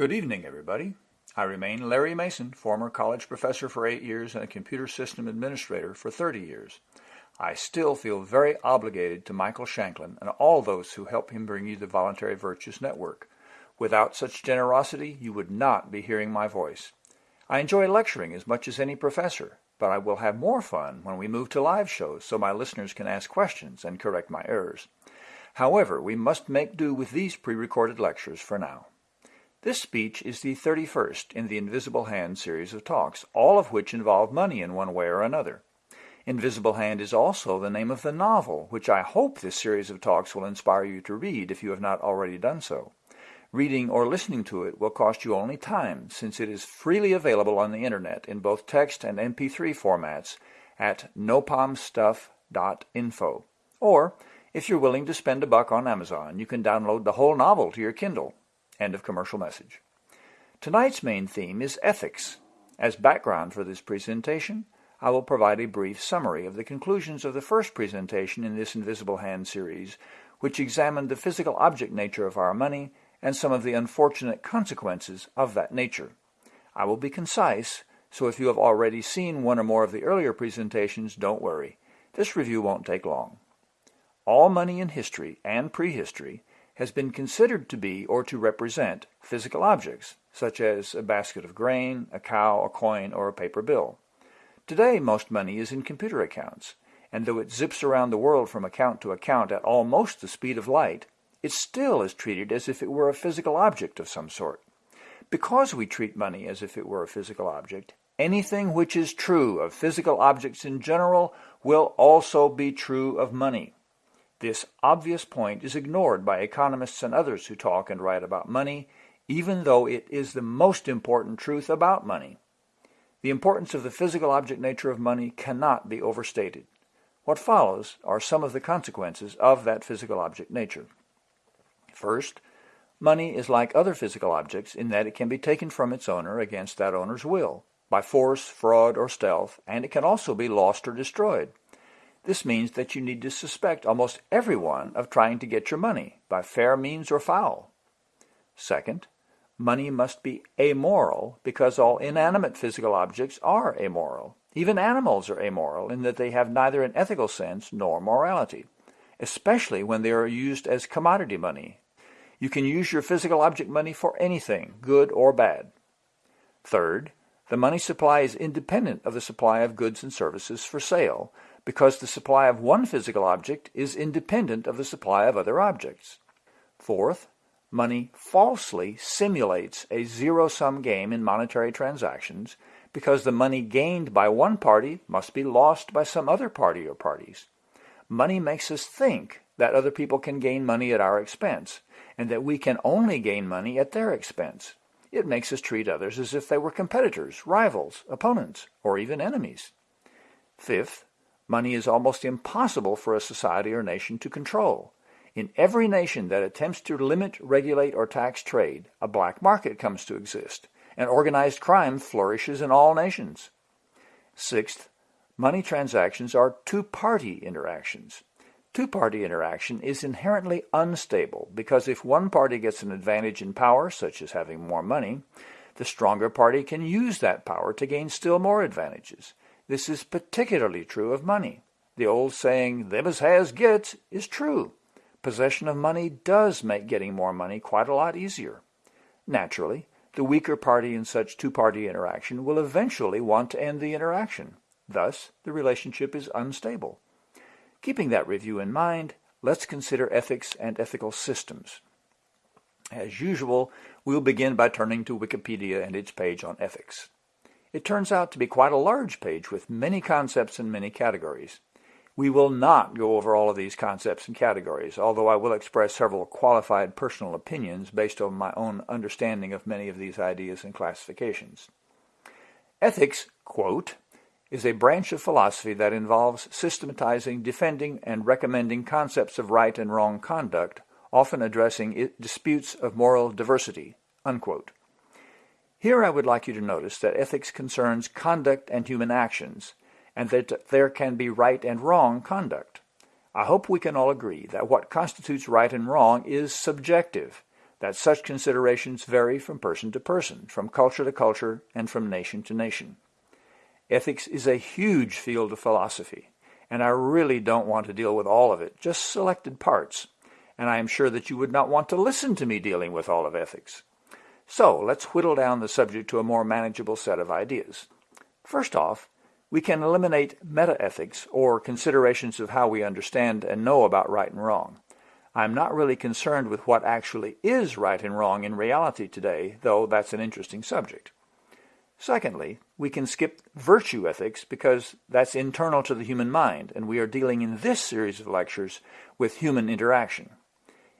Good evening, everybody. I remain Larry Mason, former college professor for eight years and a computer system administrator for 30 years. I still feel very obligated to Michael Shanklin and all those who help him bring you the Voluntary Virtues Network. Without such generosity, you would not be hearing my voice. I enjoy lecturing as much as any professor, but I will have more fun when we move to live shows so my listeners can ask questions and correct my errors. However, we must make do with these pre-recorded lectures for now. This speech is the 31st in the Invisible Hand series of talks, all of which involve money in one way or another. Invisible Hand is also the name of the novel, which I hope this series of talks will inspire you to read if you have not already done so. Reading or listening to it will cost you only time, since it is freely available on the internet in both text and MP3 formats at nopalmstuff.info. Or, if you're willing to spend a buck on Amazon, you can download the whole novel to your Kindle. End of commercial message. Tonight's main theme is ethics. As background for this presentation, I will provide a brief summary of the conclusions of the first presentation in this Invisible Hand series, which examined the physical object nature of our money and some of the unfortunate consequences of that nature. I will be concise, so if you have already seen one or more of the earlier presentations, don't worry. This review won't take long. All money in history and prehistory has been considered to be or to represent physical objects, such as a basket of grain, a cow, a coin, or a paper bill. Today, most money is in computer accounts, and though it zips around the world from account to account at almost the speed of light, it still is treated as if it were a physical object of some sort. Because we treat money as if it were a physical object, anything which is true of physical objects in general will also be true of money. This obvious point is ignored by economists and others who talk and write about money, even though it is the most important truth about money. The importance of the physical object nature of money cannot be overstated. What follows are some of the consequences of that physical object nature. First, money is like other physical objects in that it can be taken from its owner against that owner's will, by force, fraud, or stealth, and it can also be lost or destroyed. This means that you need to suspect almost everyone of trying to get your money, by fair means or foul. Second, money must be amoral because all inanimate physical objects are amoral. Even animals are amoral in that they have neither an ethical sense nor morality, especially when they are used as commodity money, you can use your physical object money for anything, good or bad. Third, the money supply is independent of the supply of goods and services for sale because the supply of one physical object is independent of the supply of other objects. Fourth, money falsely simulates a zero-sum game in monetary transactions because the money gained by one party must be lost by some other party or parties. Money makes us think that other people can gain money at our expense, and that we can only gain money at their expense. It makes us treat others as if they were competitors, rivals, opponents, or even enemies. Fifth, money is almost impossible for a society or nation to control. In every nation that attempts to limit, regulate, or tax trade, a black market comes to exist, and organized crime flourishes in all nations. Sixth, money transactions are two-party interactions. Two-party interaction is inherently unstable because if one party gets an advantage in power, such as having more money, the stronger party can use that power to gain still more advantages. This is particularly true of money. The old saying, them as has gets, is true. Possession of money does make getting more money quite a lot easier. Naturally, the weaker party in such two-party interaction will eventually want to end the interaction. Thus, the relationship is unstable. Keeping that review in mind, let's consider ethics and ethical systems. As usual, we'll begin by turning to Wikipedia and its page on ethics. It turns out to be quite a large page with many concepts and many categories. We will not go over all of these concepts and categories, although I will express several qualified personal opinions based on my own understanding of many of these ideas and classifications. Ethics, quote, is a branch of philosophy that involves systematizing, defending, and recommending concepts of right and wrong conduct, often addressing disputes of moral diversity." Unquote. Here I would like you to notice that ethics concerns conduct and human actions, and that there can be right and wrong conduct. I hope we can all agree that what constitutes right and wrong is subjective, that such considerations vary from person to person, from culture to culture, and from nation to nation. Ethics is a huge field of philosophy, and I really don't want to deal with all of it, just selected parts, and I am sure that you would not want to listen to me dealing with all of ethics. So let's whittle down the subject to a more manageable set of ideas. First off, we can eliminate meta-ethics, or considerations of how we understand and know about right and wrong. I'm not really concerned with what actually is right and wrong in reality today, though that's an interesting subject. Secondly, we can skip virtue ethics because that's internal to the human mind, and we are dealing in this series of lectures with human interaction.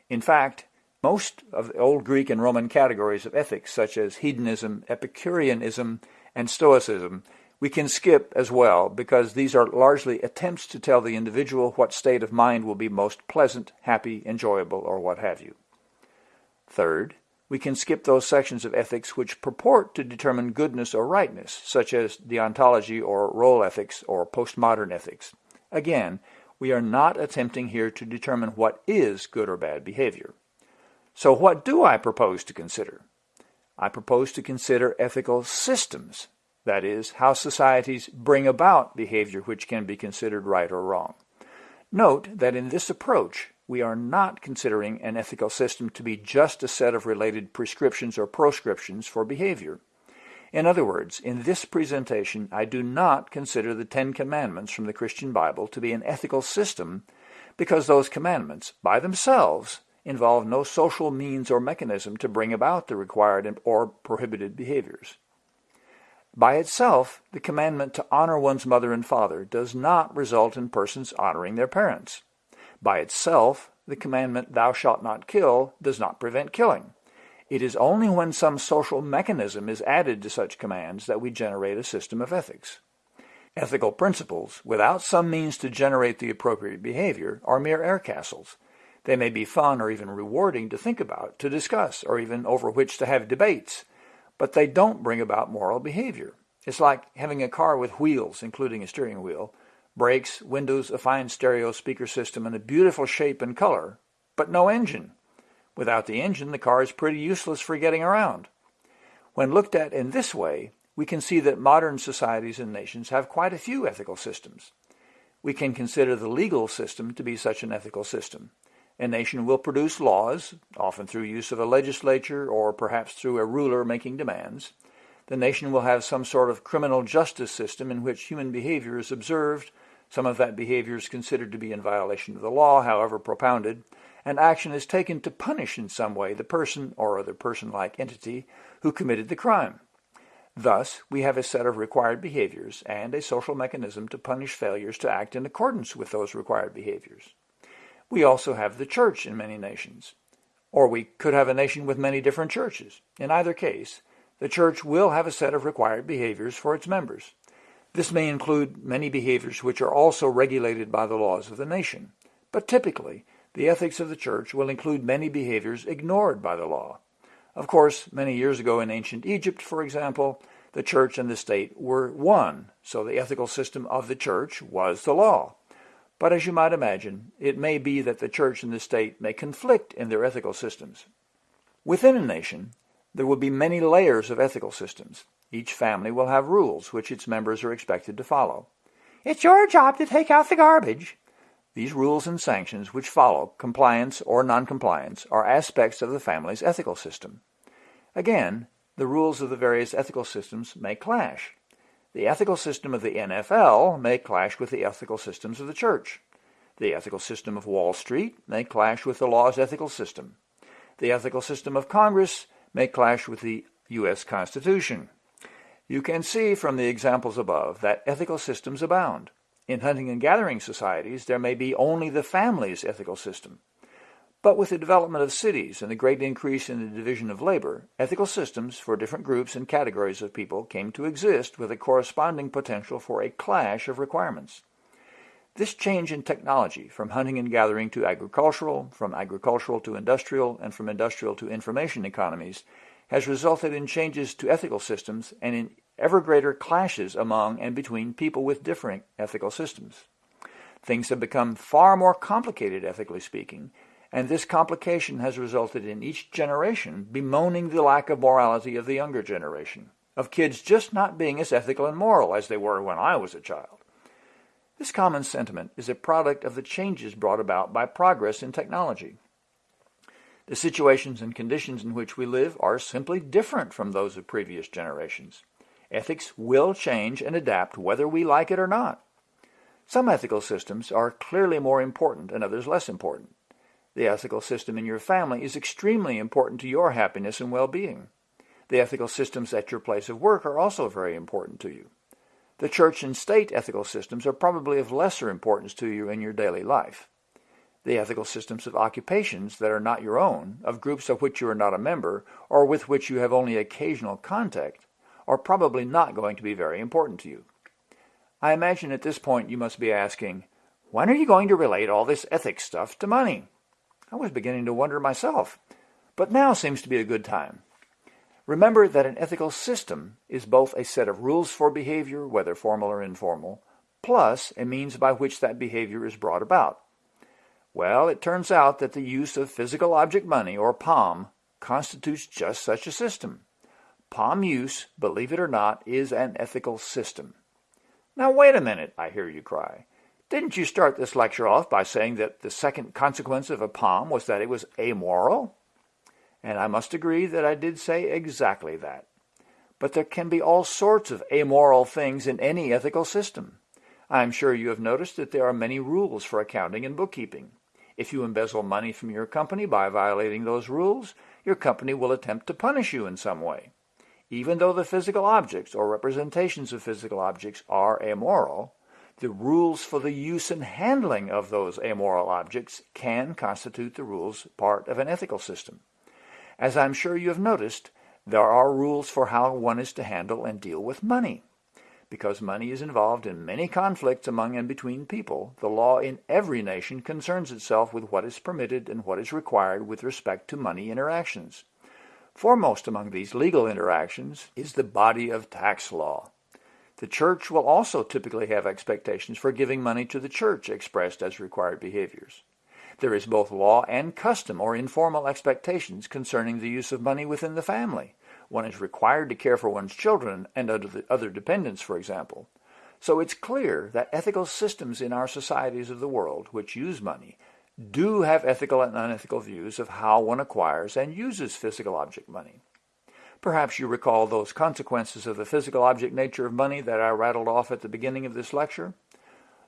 In fact, most of the old Greek and Roman categories of ethics, such as hedonism, Epicureanism, and Stoicism, we can skip as well because these are largely attempts to tell the individual what state of mind will be most pleasant, happy, enjoyable, or what have you. Third, we can skip those sections of ethics which purport to determine goodness or rightness, such as deontology or role ethics or postmodern ethics. Again, we are not attempting here to determine what is good or bad behavior. So what do I propose to consider? I propose to consider ethical systems that is, how societies bring about behavior which can be considered right or wrong. Note that in this approach, we are not considering an ethical system to be just a set of related prescriptions or proscriptions for behavior. In other words, in this presentation, I do not consider the Ten Commandments from the Christian Bible to be an ethical system because those commandments, by themselves, involve no social means or mechanism to bring about the required or prohibited behaviors. By itself, the commandment to honor one's mother and father does not result in persons honoring their parents. By itself, the commandment, thou shalt not kill, does not prevent killing. It is only when some social mechanism is added to such commands that we generate a system of ethics. Ethical principles, without some means to generate the appropriate behavior, are mere air castles. They may be fun or even rewarding to think about, to discuss, or even over which to have debates, but they don't bring about moral behavior. It's like having a car with wheels, including a steering wheel, brakes, windows, a fine stereo speaker system, and a beautiful shape and color, but no engine. Without the engine, the car is pretty useless for getting around. When looked at in this way, we can see that modern societies and nations have quite a few ethical systems. We can consider the legal system to be such an ethical system. A nation will produce laws, often through use of a legislature or perhaps through a ruler making demands. The nation will have some sort of criminal justice system in which human behavior is observed, some of that behavior is considered to be in violation of the law, however propounded, and action is taken to punish in some way the person or other person-like entity who committed the crime. Thus, we have a set of required behaviors and a social mechanism to punish failures to act in accordance with those required behaviors. We also have the church in many nations. Or we could have a nation with many different churches. In either case, the church will have a set of required behaviors for its members. This may include many behaviors which are also regulated by the laws of the nation. But typically, the ethics of the church will include many behaviors ignored by the law. Of course, many years ago in ancient Egypt, for example, the church and the state were one, so the ethical system of the church was the law. But as you might imagine, it may be that the church and the state may conflict in their ethical systems. Within a nation, there will be many layers of ethical systems. Each family will have rules which its members are expected to follow. It's your job to take out the garbage. These rules and sanctions which follow compliance or noncompliance are aspects of the family's ethical system. Again, the rules of the various ethical systems may clash. The ethical system of the NFL may clash with the ethical systems of the church. The ethical system of Wall Street may clash with the law's ethical system. The ethical system of Congress may clash with the U.S. Constitution. You can see from the examples above that ethical systems abound. In hunting and gathering societies, there may be only the family's ethical system. But with the development of cities and the great increase in the division of labor, ethical systems for different groups and categories of people came to exist with a corresponding potential for a clash of requirements. This change in technology, from hunting and gathering to agricultural, from agricultural to industrial, and from industrial to information economies, has resulted in changes to ethical systems and in ever greater clashes among and between people with differing ethical systems. Things have become far more complicated, ethically speaking, and this complication has resulted in each generation bemoaning the lack of morality of the younger generation, of kids just not being as ethical and moral as they were when I was a child. This common sentiment is a product of the changes brought about by progress in technology. The situations and conditions in which we live are simply different from those of previous generations. Ethics will change and adapt whether we like it or not. Some ethical systems are clearly more important and others less important. The ethical system in your family is extremely important to your happiness and well-being. The ethical systems at your place of work are also very important to you. The church and state ethical systems are probably of lesser importance to you in your daily life the ethical systems of occupations that are not your own, of groups of which you are not a member, or with which you have only occasional contact, are probably not going to be very important to you. I imagine at this point you must be asking, when are you going to relate all this ethics stuff to money? I was beginning to wonder myself, but now seems to be a good time. Remember that an ethical system is both a set of rules for behavior, whether formal or informal, plus a means by which that behavior is brought about. Well, it turns out that the use of physical object money, or POM, constitutes just such a system. POM use, believe it or not, is an ethical system. Now wait a minute, I hear you cry. Didn't you start this lecture off by saying that the second consequence of a POM was that it was amoral? And I must agree that I did say exactly that. But there can be all sorts of amoral things in any ethical system. I'm sure you have noticed that there are many rules for accounting and bookkeeping. If you embezzle money from your company by violating those rules, your company will attempt to punish you in some way. Even though the physical objects or representations of physical objects are amoral, the rules for the use and handling of those amoral objects can constitute the rules part of an ethical system. As I'm sure you have noticed, there are rules for how one is to handle and deal with money. Because money is involved in many conflicts among and between people, the law in every nation concerns itself with what is permitted and what is required with respect to money interactions. Foremost among these legal interactions is the body of tax law. The church will also typically have expectations for giving money to the church expressed as required behaviors. There is both law and custom or informal expectations concerning the use of money within the family. One is required to care for one's children and other dependents, for example. So it's clear that ethical systems in our societies of the world, which use money, do have ethical and unethical views of how one acquires and uses physical object money. Perhaps you recall those consequences of the physical object nature of money that I rattled off at the beginning of this lecture?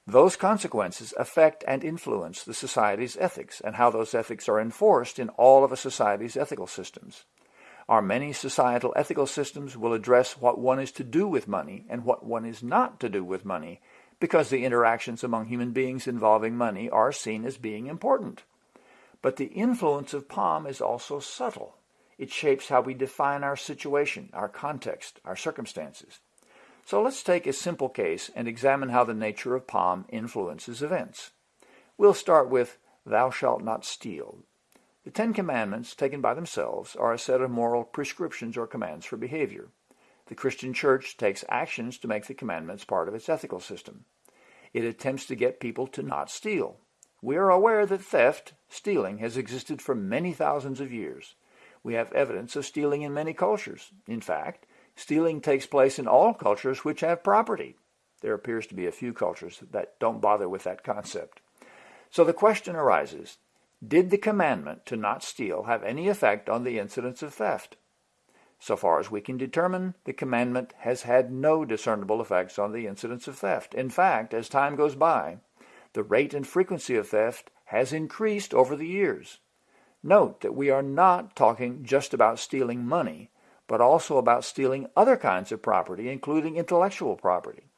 Those consequences affect and influence the society's ethics and how those ethics are enforced in all of a society's ethical systems. Our many societal ethical systems will address what one is to do with money and what one is not to do with money because the interactions among human beings involving money are seen as being important. But the influence of POM is also subtle. It shapes how we define our situation, our context, our circumstances. So let's take a simple case and examine how the nature of POM influences events. We'll start with thou shalt not steal, the Ten Commandments, taken by themselves, are a set of moral prescriptions or commands for behavior. The Christian church takes actions to make the commandments part of its ethical system. It attempts to get people to not steal. We are aware that theft, stealing, has existed for many thousands of years. We have evidence of stealing in many cultures. In fact, stealing takes place in all cultures which have property. There appears to be a few cultures that don't bother with that concept. So the question arises, did the commandment to not steal have any effect on the incidence of theft? So far as we can determine, the commandment has had no discernible effects on the incidence of theft. In fact, as time goes by, the rate and frequency of theft has increased over the years. Note that we are not talking just about stealing money, but also about stealing other kinds of property, including intellectual property.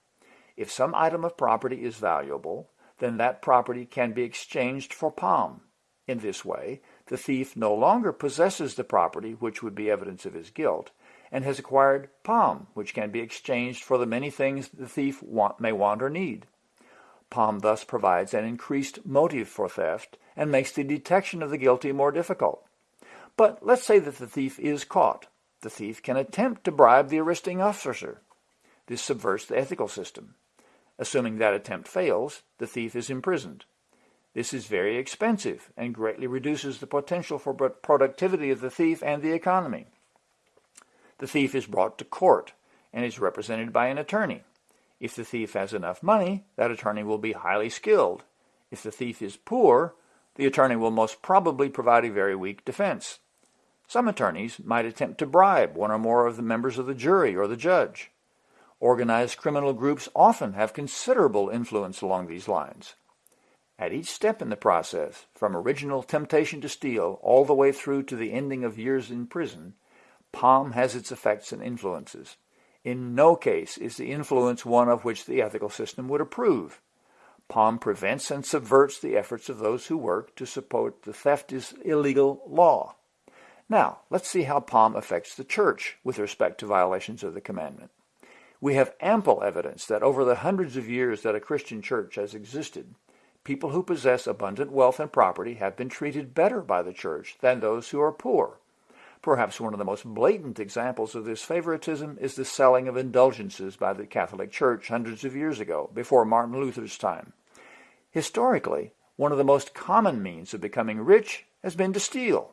If some item of property is valuable, then that property can be exchanged for POM, in this way, the thief no longer possesses the property which would be evidence of his guilt, and has acquired POM, which can be exchanged for the many things the thief want, may want or need. POM thus provides an increased motive for theft and makes the detection of the guilty more difficult. But let's say that the thief is caught. The thief can attempt to bribe the arresting officer. This subverts the ethical system. Assuming that attempt fails, the thief is imprisoned. This is very expensive and greatly reduces the potential for productivity of the thief and the economy. The thief is brought to court and is represented by an attorney. If the thief has enough money, that attorney will be highly skilled. If the thief is poor, the attorney will most probably provide a very weak defense. Some attorneys might attempt to bribe one or more of the members of the jury or the judge. Organized criminal groups often have considerable influence along these lines. At each step in the process, from original temptation to steal all the way through to the ending of years in prison, POM has its effects and influences. In no case is the influence one of which the ethical system would approve. POM prevents and subverts the efforts of those who work to support the theft is illegal law. Now, let's see how POM affects the church with respect to violations of the commandment. We have ample evidence that over the hundreds of years that a Christian church has existed, people who possess abundant wealth and property have been treated better by the church than those who are poor. Perhaps one of the most blatant examples of this favoritism is the selling of indulgences by the Catholic Church hundreds of years ago, before Martin Luther's time. Historically, one of the most common means of becoming rich has been to steal.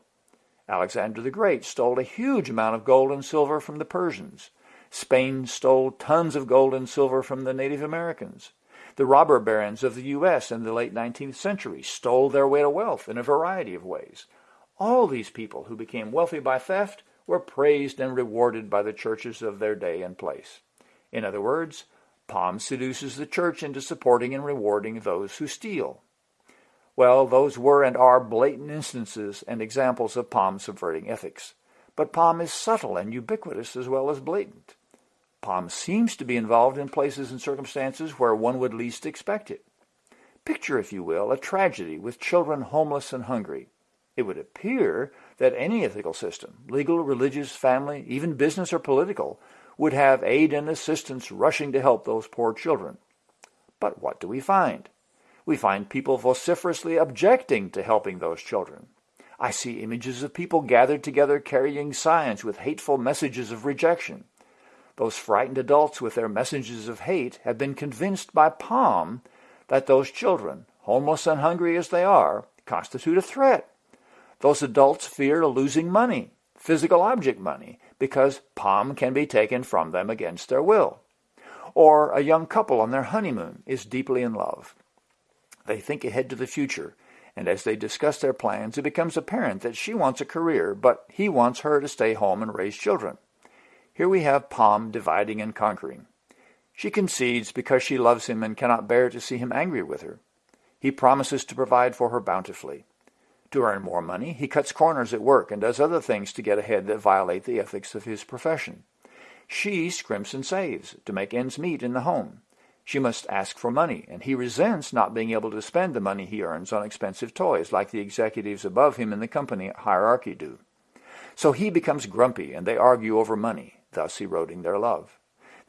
Alexander the Great stole a huge amount of gold and silver from the Persians. Spain stole tons of gold and silver from the Native Americans. The robber barons of the U.S. in the late 19th century stole their way to wealth in a variety of ways. All these people who became wealthy by theft were praised and rewarded by the churches of their day and place. In other words, POM seduces the church into supporting and rewarding those who steal. Well, those were and are blatant instances and examples of POM subverting ethics. But POM is subtle and ubiquitous as well as blatant. POM seems to be involved in places and circumstances where one would least expect it. Picture, if you will, a tragedy with children homeless and hungry. It would appear that any ethical system, legal, religious, family, even business or political, would have aid and assistance rushing to help those poor children. But what do we find? We find people vociferously objecting to helping those children. I see images of people gathered together carrying signs with hateful messages of rejection. Those frightened adults with their messages of hate have been convinced by POM that those children, homeless and hungry as they are, constitute a threat. Those adults fear losing money, physical object money, because POM can be taken from them against their will. Or a young couple on their honeymoon is deeply in love. They think ahead to the future, and as they discuss their plans, it becomes apparent that she wants a career, but he wants her to stay home and raise children. Here we have POM dividing and conquering. She concedes because she loves him and cannot bear to see him angry with her. He promises to provide for her bountifully. To earn more money, he cuts corners at work and does other things to get ahead that violate the ethics of his profession. She scrimps and saves to make ends meet in the home. She must ask for money, and he resents not being able to spend the money he earns on expensive toys like the executives above him in the company hierarchy do. So he becomes grumpy, and they argue over money, thus eroding their love.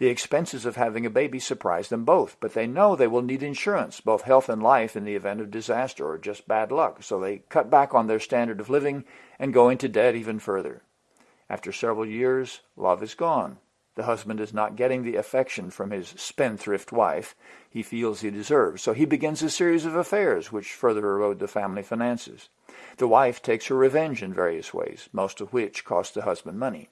The expenses of having a baby surprise them both, but they know they will need insurance, both health and life, in the event of disaster or just bad luck, so they cut back on their standard of living and go into debt even further. After several years, love is gone. The husband is not getting the affection from his spendthrift wife he feels he deserves, so he begins a series of affairs which further erode the family finances. The wife takes her revenge in various ways, most of which cost the husband money.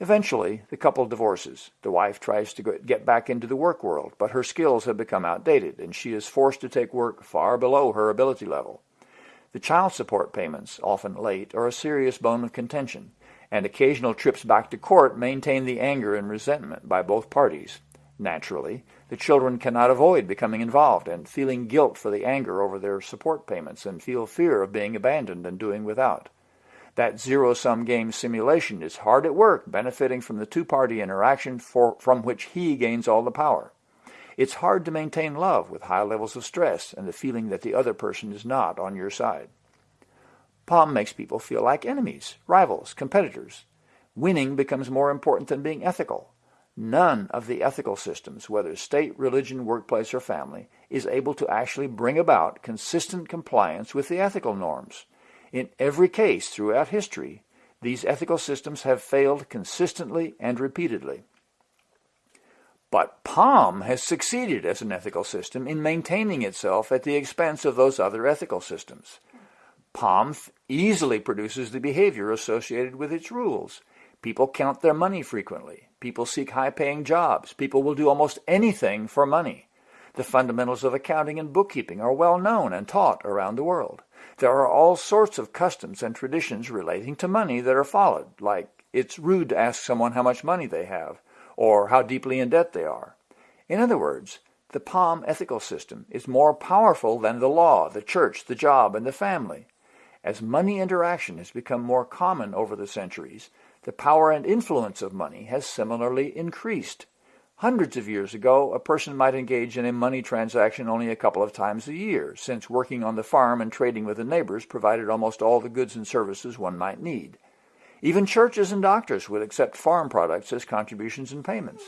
Eventually, the couple divorces. The wife tries to get back into the work world, but her skills have become outdated, and she is forced to take work far below her ability level. The child support payments, often late, are a serious bone of contention and occasional trips back to court maintain the anger and resentment by both parties. Naturally, the children cannot avoid becoming involved and feeling guilt for the anger over their support payments and feel fear of being abandoned and doing without. That zero-sum game simulation is hard at work, benefiting from the two-party interaction for, from which he gains all the power. It's hard to maintain love with high levels of stress and the feeling that the other person is not on your side. POM makes people feel like enemies, rivals, competitors. Winning becomes more important than being ethical. None of the ethical systems, whether state, religion, workplace, or family, is able to actually bring about consistent compliance with the ethical norms. In every case throughout history, these ethical systems have failed consistently and repeatedly. But POM has succeeded as an ethical system in maintaining itself at the expense of those other ethical systems. POM easily produces the behavior associated with its rules. People count their money frequently. People seek high-paying jobs. People will do almost anything for money. The fundamentals of accounting and bookkeeping are well known and taught around the world. There are all sorts of customs and traditions relating to money that are followed, like it's rude to ask someone how much money they have, or how deeply in debt they are. In other words, the POM ethical system is more powerful than the law, the church, the job, and the family. As money interaction has become more common over the centuries, the power and influence of money has similarly increased. Hundreds of years ago, a person might engage in a money transaction only a couple of times a year, since working on the farm and trading with the neighbors provided almost all the goods and services one might need. Even churches and doctors would accept farm products as contributions and payments.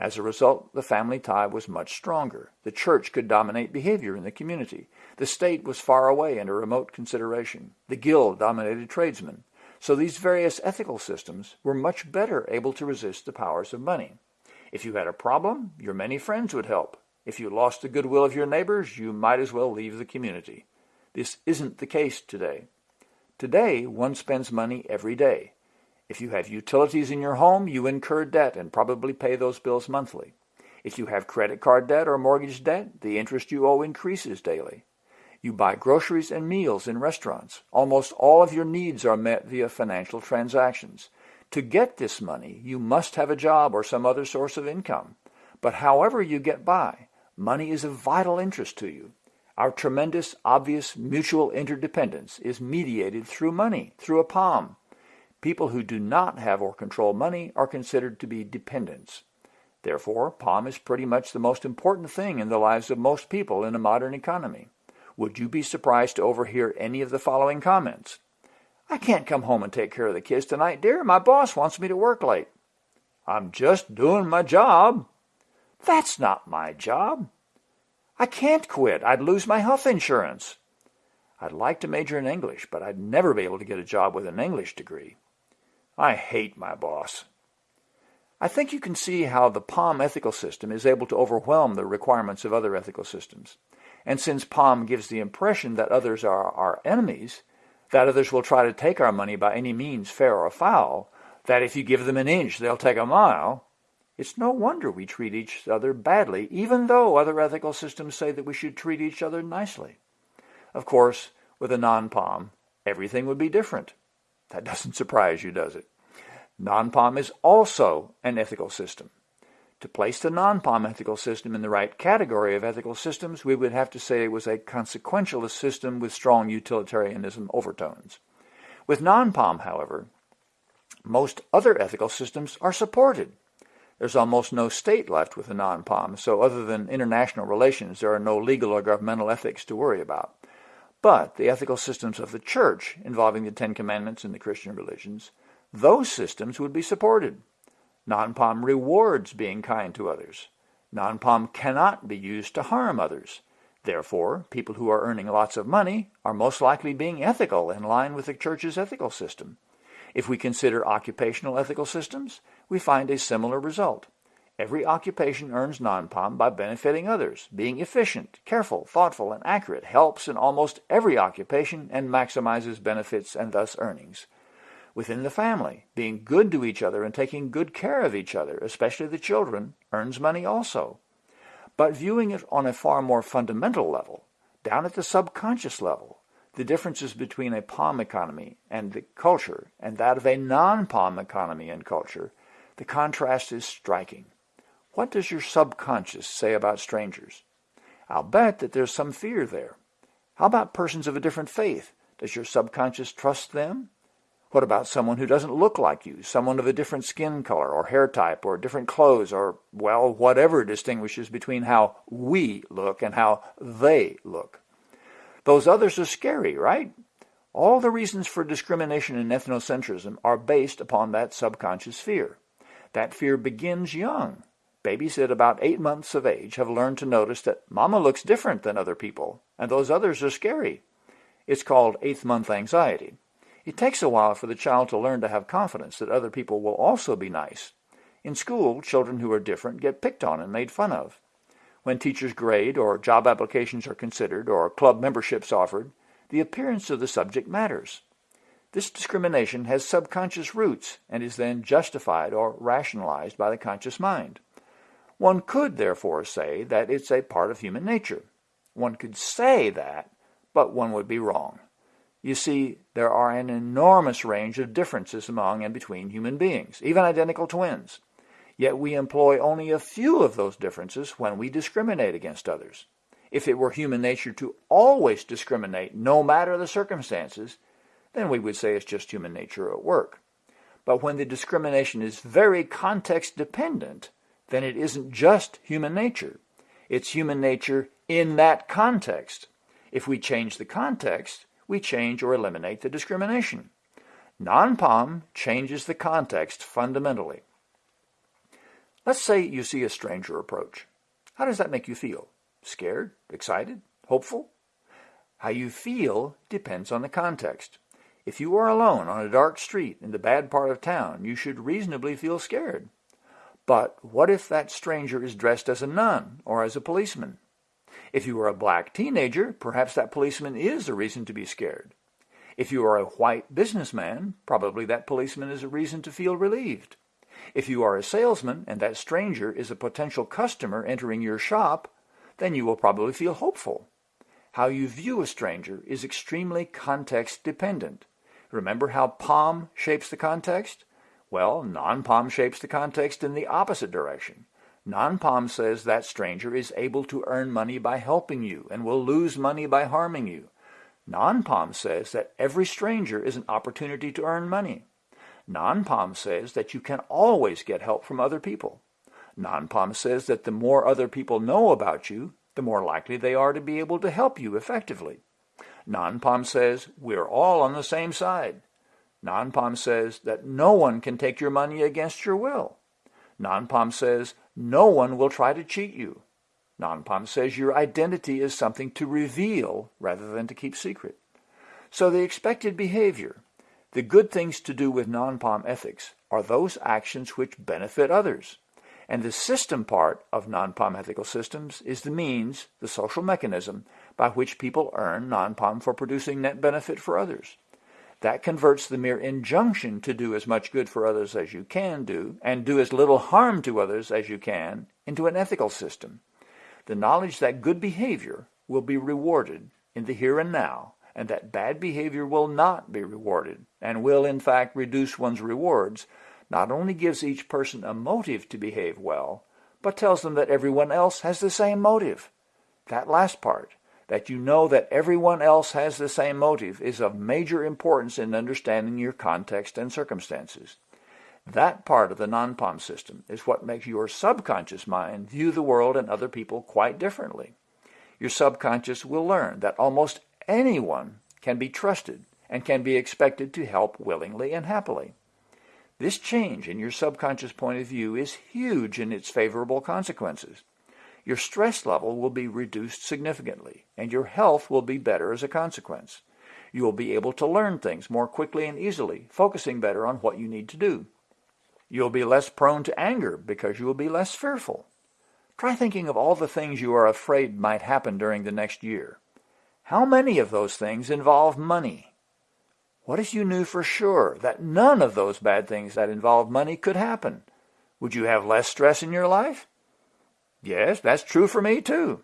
As a result, the family tie was much stronger. The church could dominate behavior in the community. The state was far away and a remote consideration. The guild dominated tradesmen. So these various ethical systems were much better able to resist the powers of money. If you had a problem, your many friends would help. If you lost the goodwill of your neighbors, you might as well leave the community. This isn't the case today. Today, one spends money every day. If you have utilities in your home, you incur debt and probably pay those bills monthly. If you have credit card debt or mortgage debt, the interest you owe increases daily. You buy groceries and meals in restaurants. Almost all of your needs are met via financial transactions. To get this money, you must have a job or some other source of income. But however you get by, money is of vital interest to you. Our tremendous, obvious mutual interdependence is mediated through money, through a POM. People who do not have or control money are considered to be dependents. Therefore, POM is pretty much the most important thing in the lives of most people in a modern economy. Would you be surprised to overhear any of the following comments? I can't come home and take care of the kids tonight, dear. My boss wants me to work late. I'm just doing my job. That's not my job. I can't quit. I'd lose my health insurance. I'd like to major in English, but I'd never be able to get a job with an English degree. I hate my boss. I think you can see how the POM ethical system is able to overwhelm the requirements of other ethical systems. And since POM gives the impression that others are our enemies, that others will try to take our money by any means, fair or foul, that if you give them an inch, they'll take a mile, it's no wonder we treat each other badly, even though other ethical systems say that we should treat each other nicely. Of course, with a non-POM, everything would be different. That doesn't surprise you, does it? Non-POM is also an ethical system. To place the non-POM ethical system in the right category of ethical systems, we would have to say it was a consequentialist system with strong utilitarianism overtones. With non-POM, however, most other ethical systems are supported. There's almost no state left with a non-POM, so other than international relations, there are no legal or governmental ethics to worry about. But the ethical systems of the church, involving the Ten Commandments and the Christian religions, those systems would be supported. Non-POM rewards being kind to others. Non-POM cannot be used to harm others. Therefore, people who are earning lots of money are most likely being ethical in line with the church's ethical system. If we consider occupational ethical systems, we find a similar result. Every occupation earns non-POM by benefiting others. Being efficient, careful, thoughtful, and accurate helps in almost every occupation and maximizes benefits and thus earnings within the family. Being good to each other and taking good care of each other, especially the children, earns money also. But viewing it on a far more fundamental level, down at the subconscious level, the differences between a POM economy and the culture and that of a non-POM economy and culture, the contrast is striking. What does your subconscious say about strangers? I'll bet that there's some fear there. How about persons of a different faith? Does your subconscious trust them? What about someone who doesn't look like you, someone of a different skin color or hair type or different clothes or, well, whatever distinguishes between how we look and how they look? Those others are scary, right? All the reasons for discrimination and ethnocentrism are based upon that subconscious fear. That fear begins young. Babies at about eight months of age have learned to notice that mama looks different than other people, and those others are scary. It's called eighth month anxiety. It takes a while for the child to learn to have confidence that other people will also be nice. In school, children who are different get picked on and made fun of. When teachers grade or job applications are considered or club memberships offered, the appearance of the subject matters. This discrimination has subconscious roots and is then justified or rationalized by the conscious mind. One could therefore say that it's a part of human nature. One could say that, but one would be wrong. You see, there are an enormous range of differences among and between human beings, even identical twins. Yet we employ only a few of those differences when we discriminate against others. If it were human nature to always discriminate, no matter the circumstances, then we would say it's just human nature at work. But when the discrimination is very context dependent, then it isn't just human nature. It's human nature in that context. If we change the context, we change or eliminate the discrimination. Non-POM changes the context fundamentally. Let's say you see a stranger approach. How does that make you feel? Scared? Excited? Hopeful? How you feel depends on the context. If you are alone on a dark street in the bad part of town, you should reasonably feel scared. But what if that stranger is dressed as a nun or as a policeman? If you are a black teenager, perhaps that policeman is a reason to be scared. If you are a white businessman, probably that policeman is a reason to feel relieved. If you are a salesman and that stranger is a potential customer entering your shop, then you will probably feel hopeful. How you view a stranger is extremely context dependent. Remember how POM shapes the context? Well, non-POM shapes the context in the opposite direction. Non-POM says that stranger is able to earn money by helping you and will lose money by harming you. Non-POM says that every stranger is an opportunity to earn money. Non-POM says that you can always get help from other people. Non-POM says that the more other people know about you, the more likely they are to be able to help you effectively. Non-POM says we're all on the same side. Non-POM says that no one can take your money against your will. Non-POM says no one will try to cheat you. Non-POM says your identity is something to reveal rather than to keep secret. So the expected behavior, the good things to do with non-POM ethics are those actions which benefit others. And the system part of non-POM ethical systems is the means, the social mechanism, by which people earn non-POM for producing net benefit for others. That converts the mere injunction to do as much good for others as you can do, and do as little harm to others as you can, into an ethical system. The knowledge that good behavior will be rewarded in the here and now and that bad behavior will not be rewarded and will in fact reduce one's rewards, not only gives each person a motive to behave well, but tells them that everyone else has the same motive. That last part, that you know that everyone else has the same motive, is of major importance in understanding your context and circumstances. That part of the non-POM system is what makes your subconscious mind view the world and other people quite differently. Your subconscious will learn that almost anyone can be trusted and can be expected to help willingly and happily. This change in your subconscious point of view is huge in its favorable consequences. Your stress level will be reduced significantly, and your health will be better as a consequence. You will be able to learn things more quickly and easily, focusing better on what you need to do. You'll be less prone to anger because you will be less fearful. Try thinking of all the things you are afraid might happen during the next year. How many of those things involve money? What if you knew for sure that none of those bad things that involve money could happen? Would you have less stress in your life? Yes, that's true for me too.